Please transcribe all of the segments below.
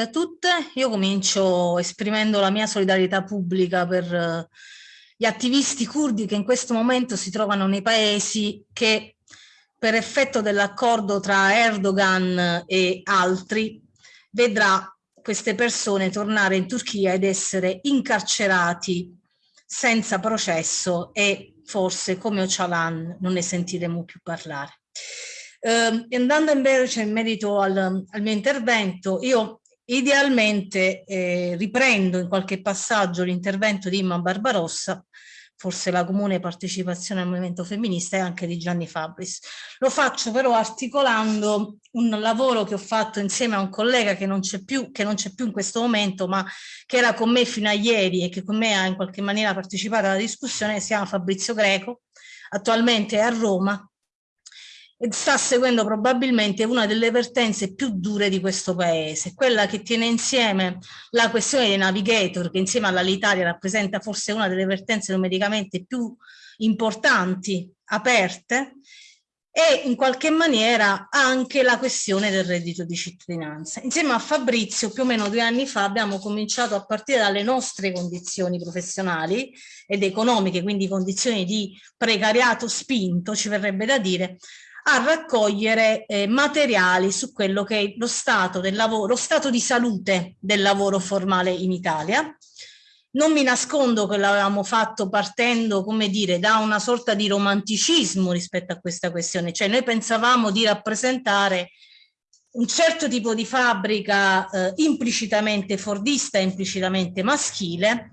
a tutte. Io comincio esprimendo la mia solidarietà pubblica per eh, gli attivisti curdi che in questo momento si trovano nei paesi che per effetto dell'accordo tra Erdogan e altri vedrà queste persone tornare in Turchia ed essere incarcerati senza processo e forse come Öcalan non ne sentiremo più parlare. Eh, andando invece in merito al, al, mio intervento, io idealmente eh, riprendo in qualche passaggio l'intervento di Imma Barbarossa, forse la comune partecipazione al movimento femminista e anche di Gianni Fabris. Lo faccio però articolando un lavoro che ho fatto insieme a un collega che non c'è più, che non c'è più in questo momento, ma che era con me fino a ieri e che con me ha in qualche maniera partecipato alla discussione, si chiama Fabrizio Greco, attualmente è a Roma sta seguendo probabilmente una delle vertenze più dure di questo paese, quella che tiene insieme la questione dei navigator, che insieme all'Alitalia rappresenta forse una delle vertenze numericamente più importanti, aperte, e in qualche maniera anche la questione del reddito di cittadinanza. Insieme a Fabrizio più o meno due anni fa abbiamo cominciato a partire dalle nostre condizioni professionali ed economiche, quindi condizioni di precariato spinto, ci verrebbe da dire, a raccogliere eh, materiali su quello che è lo stato del lavoro, lo stato di salute del lavoro formale in Italia. Non mi nascondo che l'avevamo fatto partendo, come dire, da una sorta di romanticismo rispetto a questa questione, cioè noi pensavamo di rappresentare un certo tipo di fabbrica eh, implicitamente fordista, implicitamente maschile,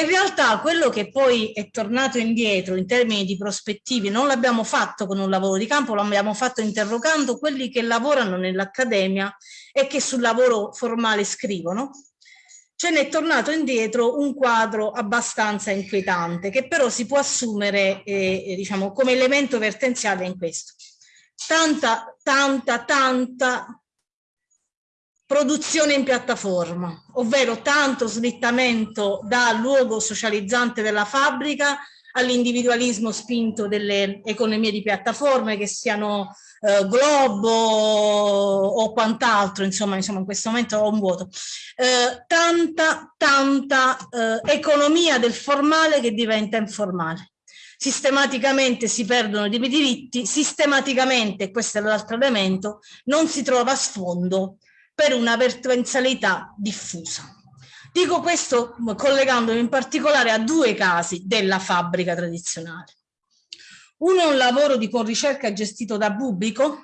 in realtà quello che poi è tornato indietro in termini di prospettive non l'abbiamo fatto con un lavoro di campo, lo abbiamo fatto interrogando quelli che lavorano nell'accademia e che sul lavoro formale scrivono. Ce n'è tornato indietro un quadro abbastanza inquietante che però si può assumere eh, diciamo, come elemento vertenziale in questo. Tanta, tanta, tanta produzione in piattaforma, ovvero tanto slittamento dal luogo socializzante della fabbrica all'individualismo spinto delle economie di piattaforme che siano eh, Globo o quant'altro, insomma, insomma in questo momento ho un vuoto. Eh, tanta, tanta eh, economia del formale che diventa informale. Sistematicamente si perdono dei diritti, sistematicamente, questo è l'altro elemento, non si trova sfondo per una vertenzialità diffusa. Dico questo collegandomi in particolare a due casi della fabbrica tradizionale. Uno è un lavoro di ricerca gestito da Bubico,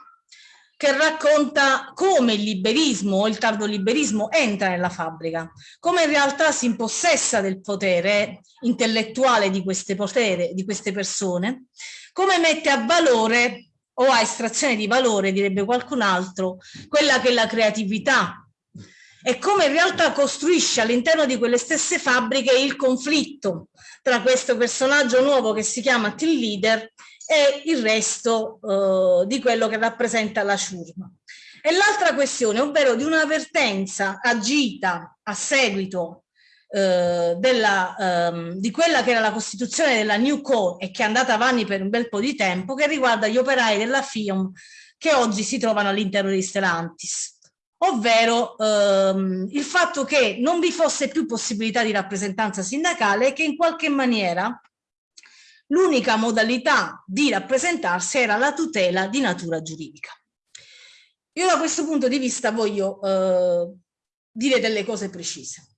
che racconta come il liberismo o il tardoliberismo entra nella fabbrica, come in realtà si impossessa del potere intellettuale di queste, potere, di queste persone, come mette a valore o a estrazione di valore, direbbe qualcun altro, quella che è la creatività e come in realtà costruisce all'interno di quelle stesse fabbriche il conflitto tra questo personaggio nuovo che si chiama team leader e il resto eh, di quello che rappresenta la ciurma. E l'altra questione, ovvero di un'avvertenza agita a seguito eh, della, ehm, di quella che era la costituzione della New Co e che è andata avanti per un bel po' di tempo, che riguarda gli operai della FIOM che oggi si trovano all'interno di Stellantis ovvero ehm, il fatto che non vi fosse più possibilità di rappresentanza sindacale e che in qualche maniera l'unica modalità di rappresentarsi era la tutela di natura giuridica. Io da questo punto di vista voglio eh, dire delle cose precise.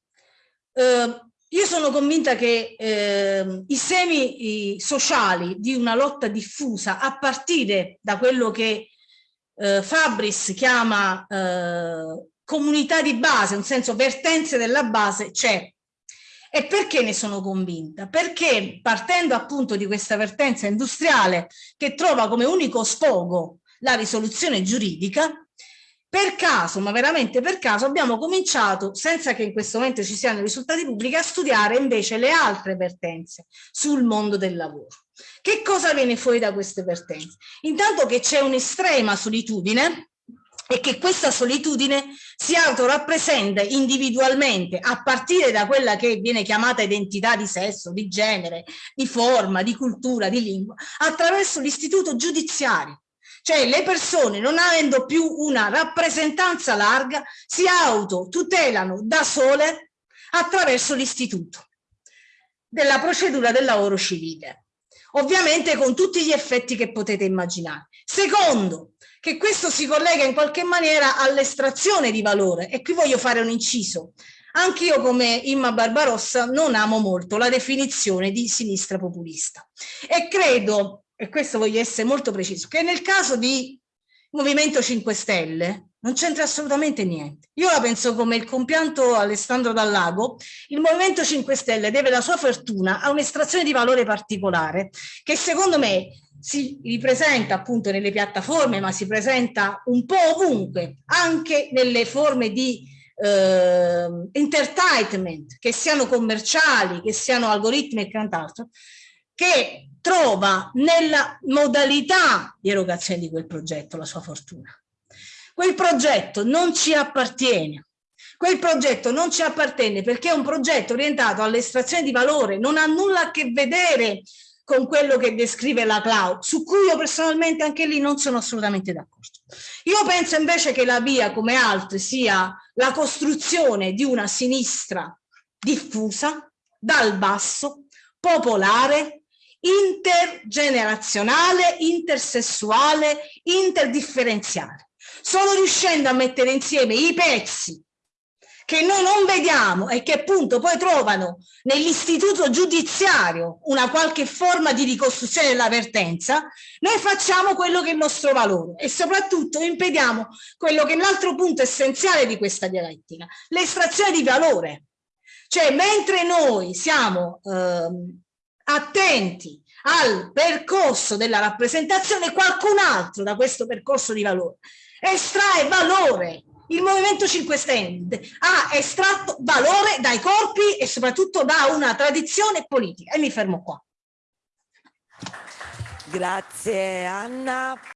Eh, io sono convinta che eh, i semi i sociali di una lotta diffusa a partire da quello che eh, Fabris chiama eh, comunità di base, un senso vertenze della base, c'è. E perché ne sono convinta? Perché partendo appunto di questa vertenza industriale che trova come unico sfogo la risoluzione giuridica, per caso, ma veramente per caso, abbiamo cominciato, senza che in questo momento ci siano risultati pubblici, a studiare invece le altre vertenze sul mondo del lavoro. Che cosa viene fuori da queste vertenze? Intanto che c'è un'estrema solitudine e che questa solitudine si autorappresenta individualmente a partire da quella che viene chiamata identità di sesso, di genere, di forma, di cultura, di lingua, attraverso l'istituto giudiziario Cioè le persone non avendo più una rappresentanza larga si autotutelano da sole attraverso l'istituto della procedura del lavoro civile. Ovviamente con tutti gli effetti che potete immaginare. Secondo, che questo si collega in qualche maniera all'estrazione di valore e qui voglio fare un inciso. Anch'io come Imma Barbarossa non amo molto la definizione di sinistra populista e credo, e questo voglio essere molto preciso, che nel caso di Movimento 5 Stelle non c'entra assolutamente niente. Io la penso come il compianto Alessandro Dallago, il Movimento 5 Stelle deve la sua fortuna a un'estrazione di valore particolare che secondo me si ripresenta appunto nelle piattaforme ma si presenta un po' ovunque, anche nelle forme di eh, entertainment, che siano commerciali, che siano algoritmi e quant'altro, che trova nella modalità di erogazione di quel progetto la sua fortuna. Quel progetto non ci appartiene. Quel progetto non ci appartiene perché è un progetto orientato all'estrazione di valore, non ha nulla a che vedere con quello che descrive la cloud, su cui io personalmente anche lì non sono assolutamente d'accordo. Io penso invece che la via, come altre, sia la costruzione di una sinistra diffusa, dal basso, popolare, intergenerazionale, intersessuale, interdifferenziale. Solo riuscendo a mettere insieme i pezzi che noi non vediamo e che appunto poi trovano nell'istituto giudiziario una qualche forma di ricostruzione della vertenza, noi facciamo quello che è il nostro valore e soprattutto impediamo quello che è l'altro punto essenziale di questa dialettica, l'estrazione di valore. Cioè mentre noi siamo ehm, attenti al percorso della rappresentazione, qualcun altro da questo percorso di valore estrae valore il Movimento 5 Stelle ha estratto valore dai corpi e soprattutto da una tradizione politica. E mi fermo qua. Grazie Anna.